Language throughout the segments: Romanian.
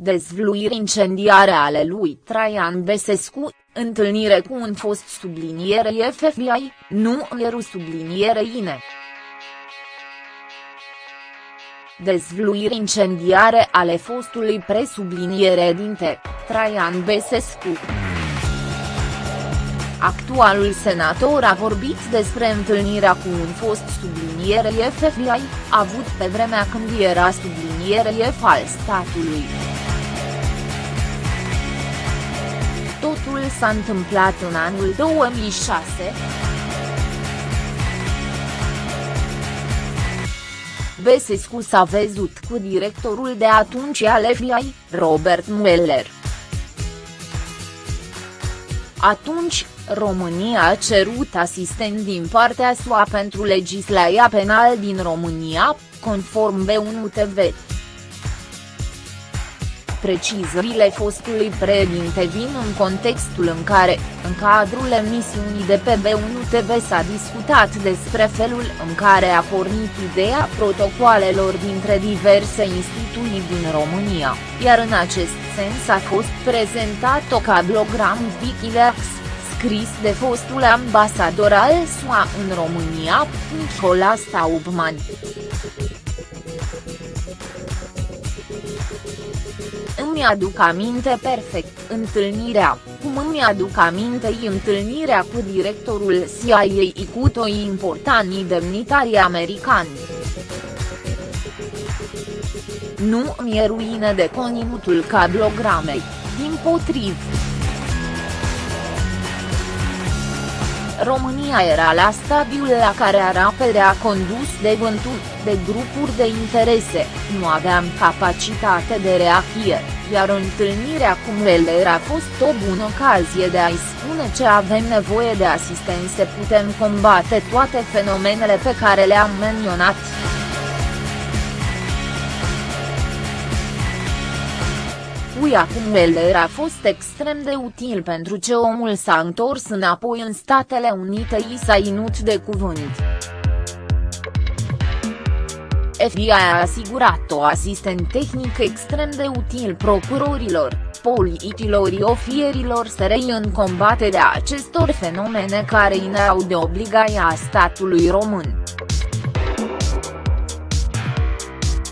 Dezvluiri incendiare ale lui Traian Besescu, întâlnire cu un fost subliniere FBI, nu eru subliniere INE. Dezvluiri incendiare ale fostului presubliniere dinte, Traian Besescu. Actualul senator a vorbit despre întâlnirea cu un fost subliniere FBI, avut pe vremea când era subliniere al statului. Totul s-a întâmplat în anul 2006. Besescu s-a văzut cu directorul de atunci al FBI, Robert Mueller. Atunci, România a cerut asistent din partea SUA pentru legislația penală din România, conform B1 TV. Precizările fostului președinte vin în contextul în care, în cadrul emisiunii de pe B1 TV s-a discutat despre felul în care a pornit ideea protocoalelor dintre diverse instituții din România, iar în acest sens a fost prezentat o cablogram Wikileaks, scris de fostul ambasador al SUA în România, Nicolas Taubman. Îmi aduc aminte perfect, întâlnirea, cum îmi aduc aminte întâlnirea cu directorul CIA cu toi importanti demnitari americani. Nu mi-e ruină de conținutul cablogramei, din potriv. România era la stadiul la care era condus de vânturi, de grupuri de interese, nu aveam capacitate de reacție, iar întâlnirea cu Mueller a fost o bună ocazie de a-i spune ce avem nevoie de asistență putem combate toate fenomenele pe care le-am menționat. Ui acum Weller a fost extrem de util pentru ce omul s-a întors înapoi în Statele Unite i s-a inut de cuvânt. FBI a asigurat o asistent tehnic extrem de util procurorilor, politilor ofierilor SRI în combaterea acestor fenomene care ineau de obligația statului român.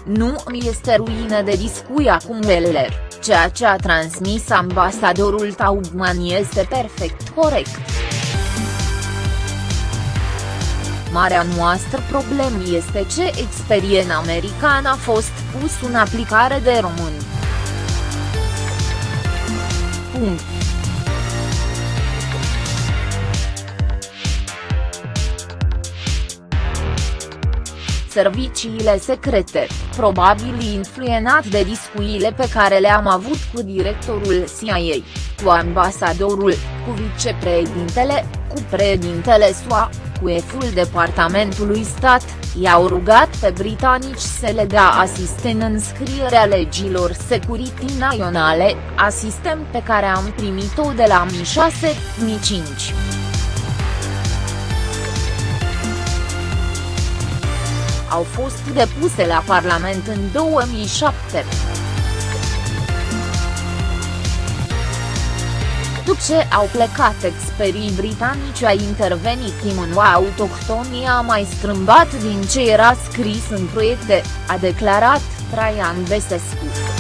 Nu mi este ruină de discuia cu Weller. Ceea ce a transmis ambasadorul Taubman este perfect corect. Marea noastră problemă este ce experien american a fost pus în aplicare de români. Punct. Serviciile secrete, probabil influenat de discuțiile pe care le-am avut cu directorul CIA, cu ambasadorul, cu vicepreședintele, cu președintele SUA, cu eful Departamentului Stat, i-au rugat pe britanici să le dea asistent în scrierea legilor security naționale, asistent pe care am primit-o de la Mi 6, Mi 5. Au fost depuse la Parlament în 2007. După ce au plecat experii britanici a intervenit imunua autohtonia a mai strâmbat din ce era scris în proiecte, a declarat Traian Besescu.